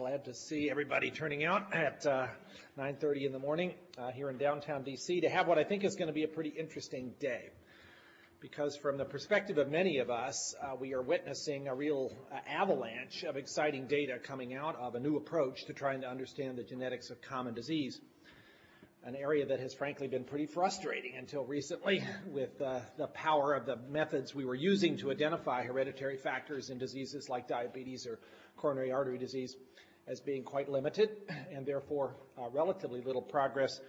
glad to see everybody turning out at uh, 9.30 in the morning uh, here in downtown D.C. to have what I think is going to be a pretty interesting day. Because from the perspective of many of us, uh, we are witnessing a real uh, avalanche of exciting data coming out of a new approach to trying to understand the genetics of common disease an area that has frankly been pretty frustrating until recently with uh, the power of the methods we were using to identify hereditary factors in diseases like diabetes or coronary artery disease as being quite limited and therefore uh, relatively little progress.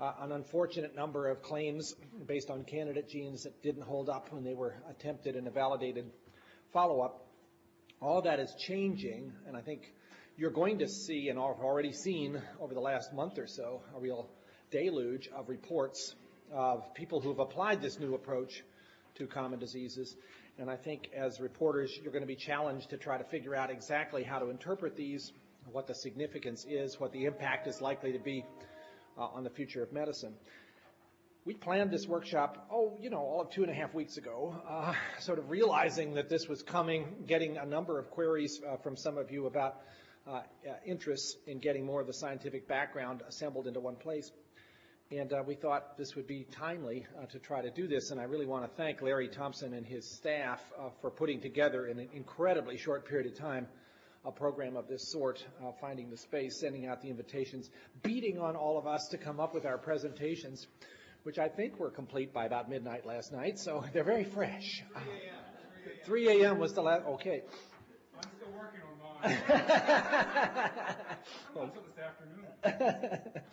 Uh, an unfortunate number of claims based on candidate genes that didn't hold up when they were attempted in a validated follow-up. All that is changing, and I think you're going to see, and have already seen over the last month or so, a real deluge of reports of people who have applied this new approach to common diseases. And I think as reporters, you're going to be challenged to try to figure out exactly how to interpret these, what the significance is, what the impact is likely to be uh, on the future of medicine. We planned this workshop, oh, you know, all of two and a half weeks ago, uh, sort of realizing that this was coming, getting a number of queries uh, from some of you about uh, uh, interests in getting more of the scientific background assembled into one place. And uh, we thought this would be timely to try to do this. And I really want to thank Larry Thompson and his staff for putting together in an incredibly short period of time a program of this sort, uh, finding the space, sending out the invitations, beating on all of us to come up with our presentations, which I think were complete by about midnight last night. So they're very fresh. 3 a.m. was the last. Okay. I'm still working on mine. Until this afternoon.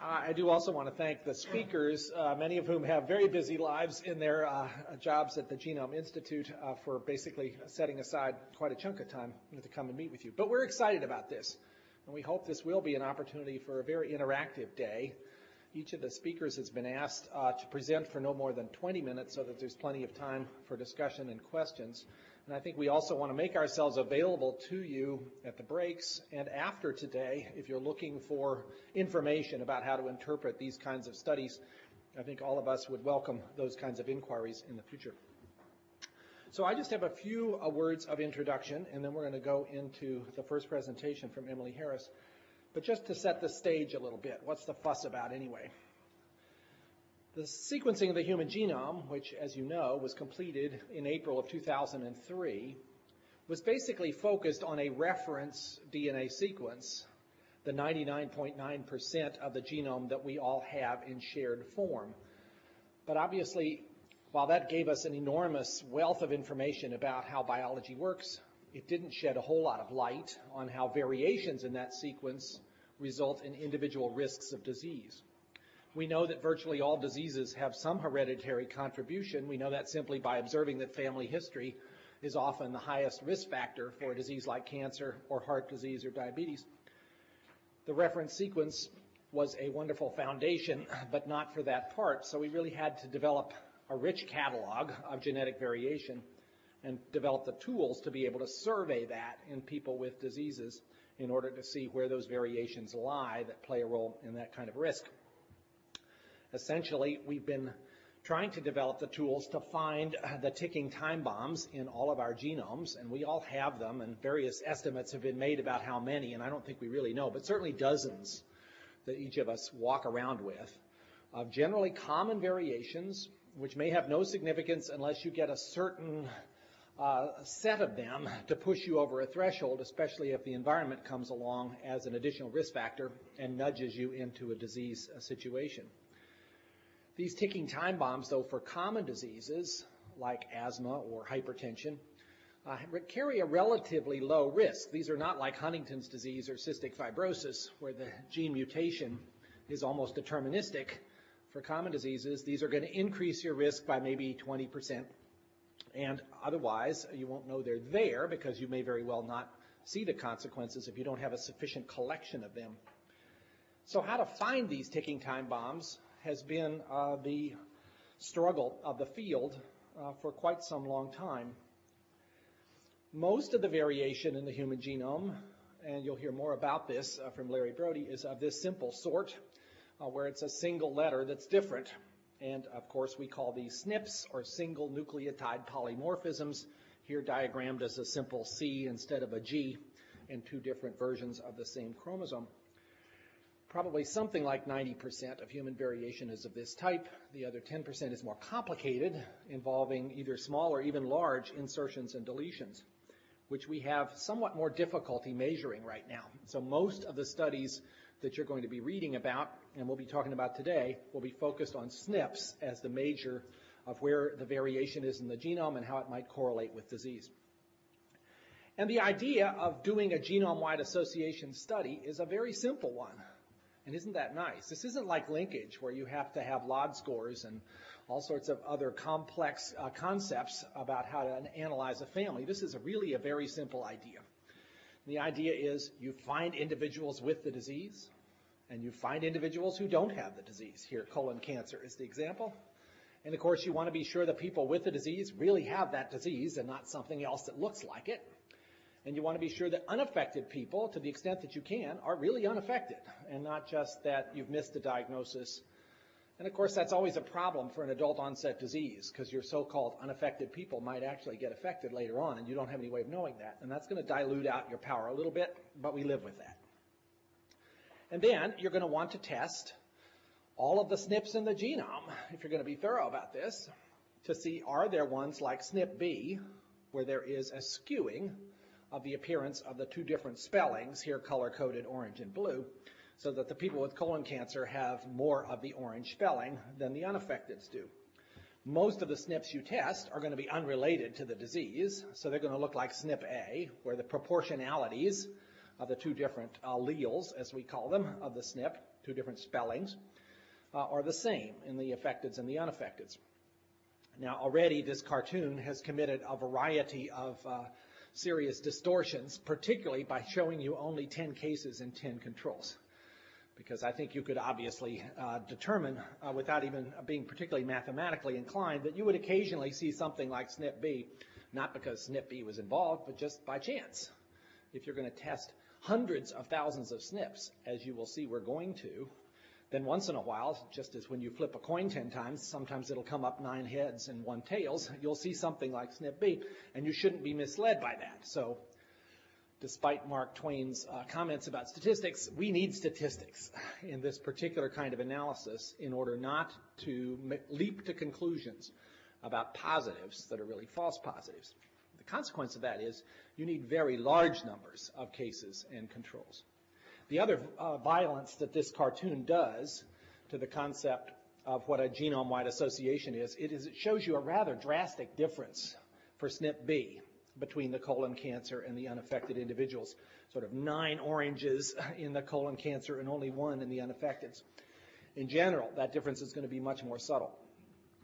I do also want to thank the speakers, uh, many of whom have very busy lives in their uh, jobs at the Genome Institute, uh, for basically setting aside quite a chunk of time to come and meet with you. But we're excited about this, and we hope this will be an opportunity for a very interactive day. Each of the speakers has been asked uh, to present for no more than 20 minutes so that there's plenty of time for discussion and questions. And I think we also want to make ourselves available to you at the breaks and after today if you're looking for information about how to interpret these kinds of studies. I think all of us would welcome those kinds of inquiries in the future. So I just have a few uh, words of introduction, and then we're going to go into the first presentation from Emily Harris. But just to set the stage a little bit, what's the fuss about anyway? The sequencing of the human genome, which, as you know, was completed in April of 2003, was basically focused on a reference DNA sequence, the 99.9% of the genome that we all have in shared form. But obviously, while that gave us an enormous wealth of information about how biology works, it didn't shed a whole lot of light on how variations in that sequence result in individual risks of disease. We know that virtually all diseases have some hereditary contribution. We know that simply by observing that family history is often the highest risk factor for a disease like cancer or heart disease or diabetes. The reference sequence was a wonderful foundation, but not for that part. So we really had to develop a rich catalog of genetic variation and develop the tools to be able to survey that in people with diseases in order to see where those variations lie that play a role in that kind of risk. Essentially, we've been trying to develop the tools to find the ticking time bombs in all of our genomes, and we all have them, and various estimates have been made about how many, and I don't think we really know, but certainly dozens that each of us walk around with of generally common variations, which may have no significance unless you get a certain uh, set of them to push you over a threshold, especially if the environment comes along as an additional risk factor and nudges you into a disease situation. These ticking time bombs, though, for common diseases like asthma or hypertension, uh, carry a relatively low risk. These are not like Huntington's disease or cystic fibrosis, where the gene mutation is almost deterministic. For common diseases, these are going to increase your risk by maybe 20%. And otherwise, you won't know they're there because you may very well not see the consequences if you don't have a sufficient collection of them. So how to find these ticking time bombs has been uh, the struggle of the field uh, for quite some long time. Most of the variation in the human genome, and you'll hear more about this uh, from Larry Brody, is of this simple sort, uh, where it's a single letter that's different. And of course, we call these SNPs, or single nucleotide polymorphisms, here diagrammed as a simple C instead of a G. in two different versions of the same chromosome. Probably something like 90% of human variation is of this type. The other 10% is more complicated, involving either small or even large insertions and deletions, which we have somewhat more difficulty measuring right now. So most of the studies that you're going to be reading about and we'll be talking about today will be focused on SNPs as the major of where the variation is in the genome and how it might correlate with disease. And the idea of doing a genome-wide association study is a very simple one. And isn't that nice? This isn't like linkage where you have to have LOD scores and all sorts of other complex uh, concepts about how to analyze a family. This is a really a very simple idea. The idea is you find individuals with the disease and you find individuals who don't have the disease. Here, colon cancer is the example. And of course, you want to be sure that people with the disease really have that disease and not something else that looks like it. And you want to be sure that unaffected people, to the extent that you can, are really unaffected and not just that you've missed a diagnosis. And of course, that's always a problem for an adult onset disease because your so-called unaffected people might actually get affected later on and you don't have any way of knowing that. And that's going to dilute out your power a little bit, but we live with that. And then you're going to want to test all of the SNPs in the genome, if you're going to be thorough about this, to see are there ones like SNP-B where there is a skewing of the appearance of the two different spellings, here color-coded orange and blue, so that the people with colon cancer have more of the orange spelling than the unaffecteds do. Most of the SNPs you test are going to be unrelated to the disease, so they're going to look like SNP-A, where the proportionalities of the two different alleles, as we call them, of the SNP, two different spellings, uh, are the same in the affecteds and the unaffecteds. Now, already this cartoon has committed a variety of uh, serious distortions, particularly by showing you only 10 cases and 10 controls. Because I think you could obviously uh, determine, uh, without even being particularly mathematically inclined, that you would occasionally see something like SNP-B, not because SNP-B was involved, but just by chance. If you're going to test hundreds of thousands of SNPs, as you will see we're going to, then once in a while, just as when you flip a coin 10 times, sometimes it'll come up nine heads and one tails, you'll see something like SNP-B, and you shouldn't be misled by that. So despite Mark Twain's uh, comments about statistics, we need statistics in this particular kind of analysis in order not to leap to conclusions about positives that are really false positives. The consequence of that is you need very large numbers of cases and controls. The other uh, violence that this cartoon does to the concept of what a genome-wide association is, it is it shows you a rather drastic difference for SNP-B between the colon cancer and the unaffected individuals. Sort of nine oranges in the colon cancer and only one in the unaffected. In general, that difference is going to be much more subtle.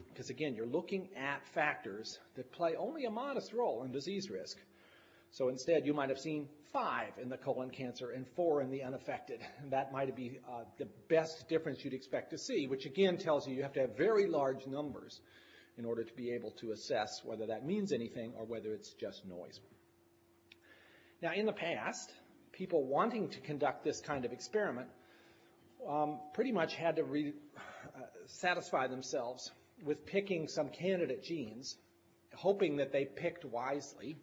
Because again, you're looking at factors that play only a modest role in disease risk. So instead, you might have seen five in the colon cancer and four in the unaffected. And that might be uh, the best difference you'd expect to see, which again tells you you have to have very large numbers in order to be able to assess whether that means anything or whether it's just noise. Now, in the past, people wanting to conduct this kind of experiment um, pretty much had to re- uh, satisfy themselves with picking some candidate genes, hoping that they picked wisely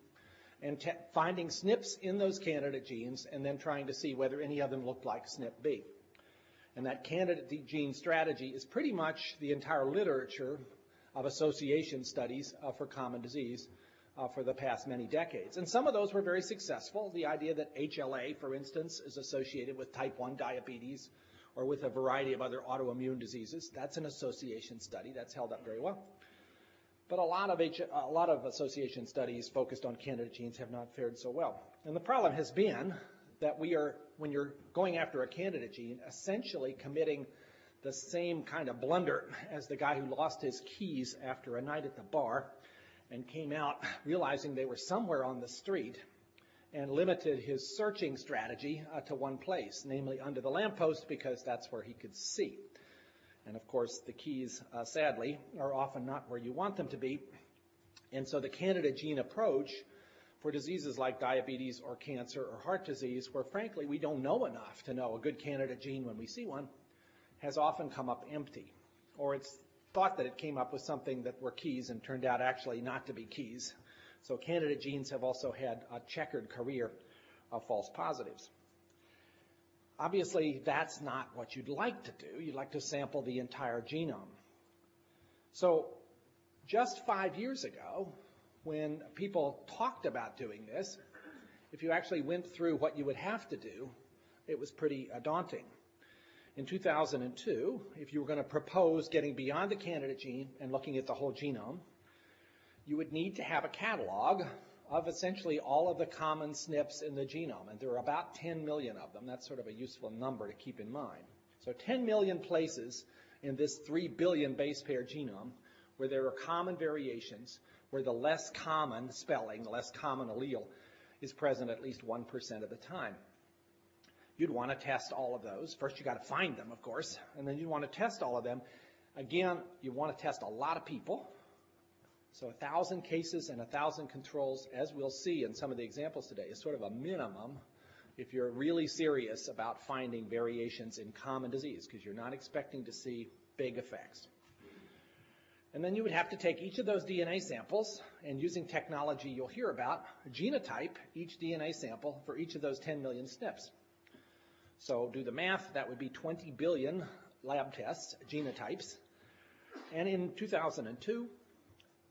and finding SNPs in those candidate genes and then trying to see whether any of them looked like SNP-B. And that candidate gene strategy is pretty much the entire literature of association studies uh, for common disease uh, for the past many decades. And some of those were very successful. The idea that HLA, for instance, is associated with type 1 diabetes or with a variety of other autoimmune diseases, that's an association study that's held up very well. But a lot of H, a lot of association studies focused on candidate genes have not fared so well. And the problem has been that we are, when you're going after a candidate gene, essentially committing the same kind of blunder as the guy who lost his keys after a night at the bar and came out realizing they were somewhere on the street and limited his searching strategy uh, to one place, namely under the lamppost because that's where he could see. And of course, the keys, uh, sadly, are often not where you want them to be. And so the candidate gene approach for diseases like diabetes or cancer or heart disease, where frankly we don't know enough to know a good candidate gene when we see one, has often come up empty. Or it's thought that it came up with something that were keys and turned out actually not to be keys. So candidate genes have also had a checkered career of false positives. Obviously, that's not what you'd like to do. You'd like to sample the entire genome. So just five years ago, when people talked about doing this, if you actually went through what you would have to do, it was pretty uh, daunting. In 2002, if you were going to propose getting beyond the candidate gene and looking at the whole genome, you would need to have a catalog of essentially all of the common SNPs in the genome, and there are about 10 million of them. That's sort of a useful number to keep in mind. So 10 million places in this 3 billion base pair genome where there are common variations, where the less common spelling, the less common allele, is present at least 1% of the time. You'd want to test all of those. First, you got to find them, of course, and then you want to test all of them. Again, you want to test a lot of people. So a thousand cases and a thousand controls, as we'll see in some of the examples today, is sort of a minimum if you're really serious about finding variations in common disease, because you're not expecting to see big effects. And then you would have to take each of those DNA samples and using technology you'll hear about, genotype each DNA sample for each of those 10 million SNPs. So do the math, that would be 20 billion lab tests, genotypes. And in 2002,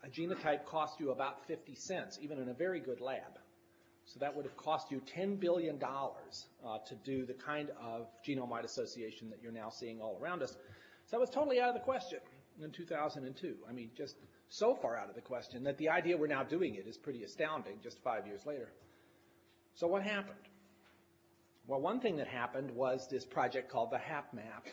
a genotype cost you about 50 cents, even in a very good lab. So that would have cost you $10 billion uh, to do the kind of genome-wide association that you're now seeing all around us. So that was totally out of the question in 2002. I mean, just so far out of the question that the idea we're now doing it is pretty astounding just five years later. So what happened? Well, one thing that happened was this project called the HapMap,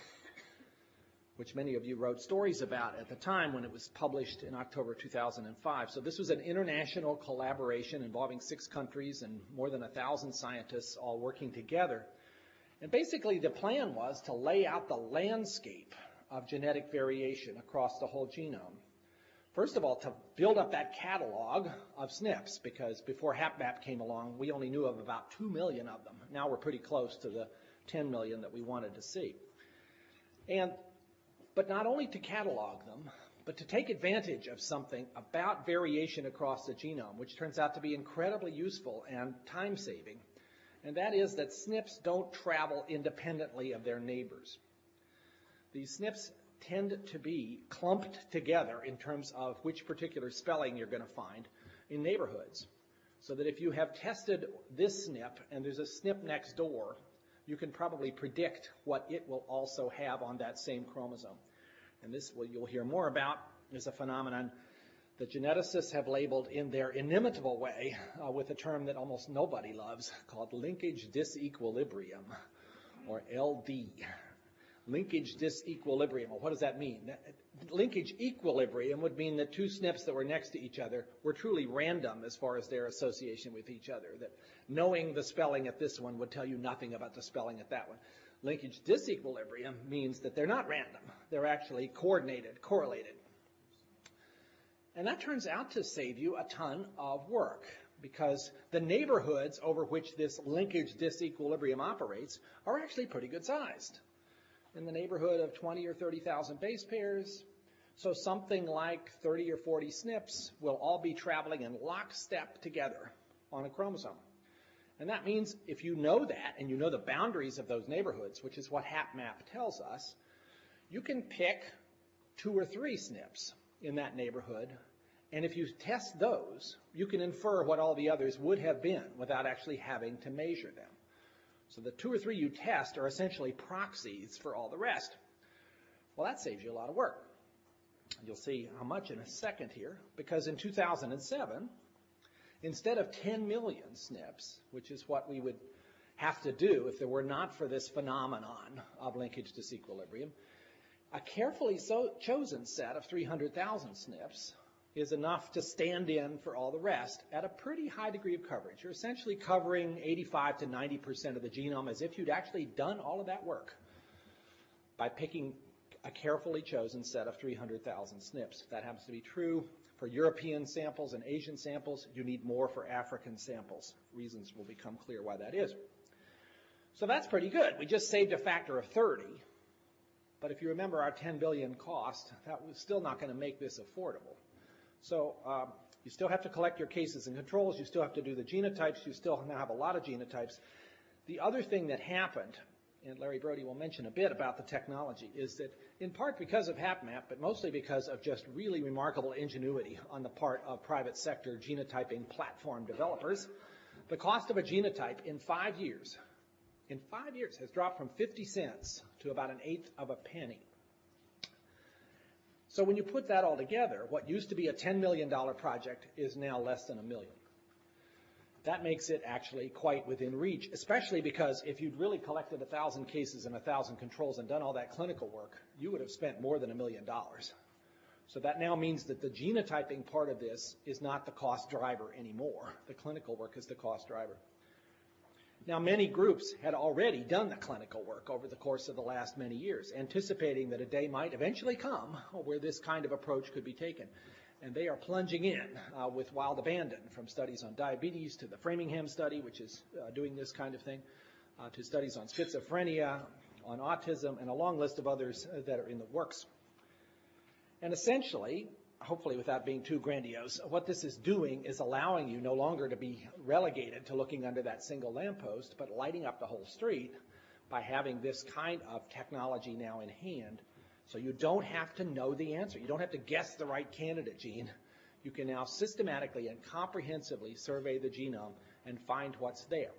which many of you wrote stories about at the time when it was published in October 2005. So this was an international collaboration involving six countries and more than a thousand scientists all working together. And basically the plan was to lay out the landscape of genetic variation across the whole genome. First of all, to build up that catalog of SNPs, because before HapMap came along, we only knew of about 2 million of them. Now we're pretty close to the 10 million that we wanted to see. And, but not only to catalog them, but to take advantage of something about variation across the genome, which turns out to be incredibly useful and time-saving. And that is that SNPs don't travel independently of their neighbors. These SNPs tend to be clumped together in terms of which particular spelling you're going to find in neighborhoods. So that if you have tested this SNP and there's a SNP next door, you can probably predict what it will also have on that same chromosome. And this will, you'll hear more about is a phenomenon that geneticists have labeled in their inimitable way uh, with a term that almost nobody loves called linkage disequilibrium, or LD linkage disequilibrium. Well, what does that mean? Linkage equilibrium would mean that two SNPs that were next to each other were truly random as far as their association with each other. That knowing the spelling at this one would tell you nothing about the spelling at that one. Linkage disequilibrium means that they're not random. They're actually coordinated, correlated. And that turns out to save you a ton of work because the neighborhoods over which this linkage disequilibrium operates are actually pretty good sized in the neighborhood of 20 or 30,000 base pairs. So something like 30 or 40 SNPs will all be traveling in lockstep together on a chromosome. And that means if you know that and you know the boundaries of those neighborhoods, which is what HapMap tells us, you can pick two or three SNPs in that neighborhood. And if you test those, you can infer what all the others would have been without actually having to measure them. So the two or three you test are essentially proxies for all the rest. Well, that saves you a lot of work. You'll see how much in a second here, because in 2007, instead of 10 million SNPs, which is what we would have to do if there were not for this phenomenon of linkage disequilibrium, a carefully so chosen set of 300,000 SNPs is enough to stand in for all the rest at a pretty high degree of coverage. You're essentially covering 85 to 90% of the genome as if you'd actually done all of that work by picking a carefully chosen set of 300,000 SNPs. If that happens to be true for European samples and Asian samples, you need more for African samples. Reasons will become clear why that is. So that's pretty good. We just saved a factor of 30. But if you remember our 10 billion cost, that was still not going to make this affordable. So um, You still have to collect your cases and controls, you still have to do the genotypes, you still now have a lot of genotypes. The other thing that happened, and Larry Brody will mention a bit about the technology, is that in part because of HapMap, but mostly because of just really remarkable ingenuity on the part of private sector genotyping platform developers, the cost of a genotype in five years, in five years, has dropped from 50 cents to about an eighth of a penny. So when you put that all together, what used to be a $10 million project is now less than a million. That makes it actually quite within reach, especially because if you'd really collected 1,000 cases and 1,000 controls and done all that clinical work, you would have spent more than a million dollars. So that now means that the genotyping part of this is not the cost driver anymore. The clinical work is the cost driver. Now, many groups had already done the clinical work over the course of the last many years, anticipating that a day might eventually come where this kind of approach could be taken. And they are plunging in uh, with wild abandon, from studies on diabetes to the Framingham study, which is uh, doing this kind of thing, uh, to studies on schizophrenia, on autism, and a long list of others uh, that are in the works. And essentially, hopefully without being too grandiose, what this is doing is allowing you no longer to be relegated to looking under that single lamppost, but lighting up the whole street by having this kind of technology now in hand. So you don't have to know the answer. You don't have to guess the right candidate gene. You can now systematically and comprehensively survey the genome and find what's there.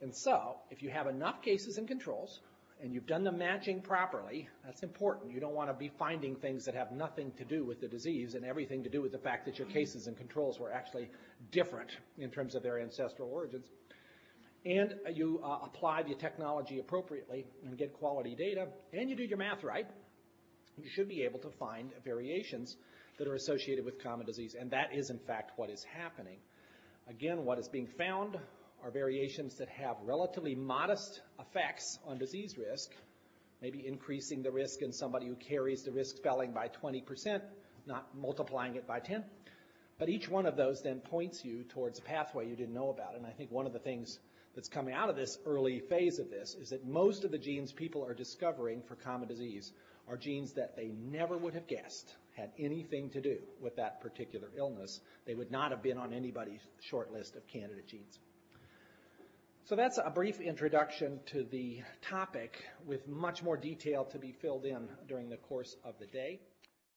And so, if you have enough cases and controls, and you've done the matching properly, that's important. You don't want to be finding things that have nothing to do with the disease and everything to do with the fact that your cases and controls were actually different in terms of their ancestral origins. And you uh, apply the technology appropriately and get quality data, and you do your math right, you should be able to find variations that are associated with common disease. And that is, in fact, what is happening. Again, what is being found are variations that have relatively modest effects on disease risk, maybe increasing the risk in somebody who carries the risk spelling by 20%, not multiplying it by 10. But each one of those then points you towards a pathway you didn't know about. And I think one of the things that's coming out of this early phase of this is that most of the genes people are discovering for common disease are genes that they never would have guessed had anything to do with that particular illness. They would not have been on anybody's short list of candidate genes. So that's a brief introduction to the topic with much more detail to be filled in during the course of the day.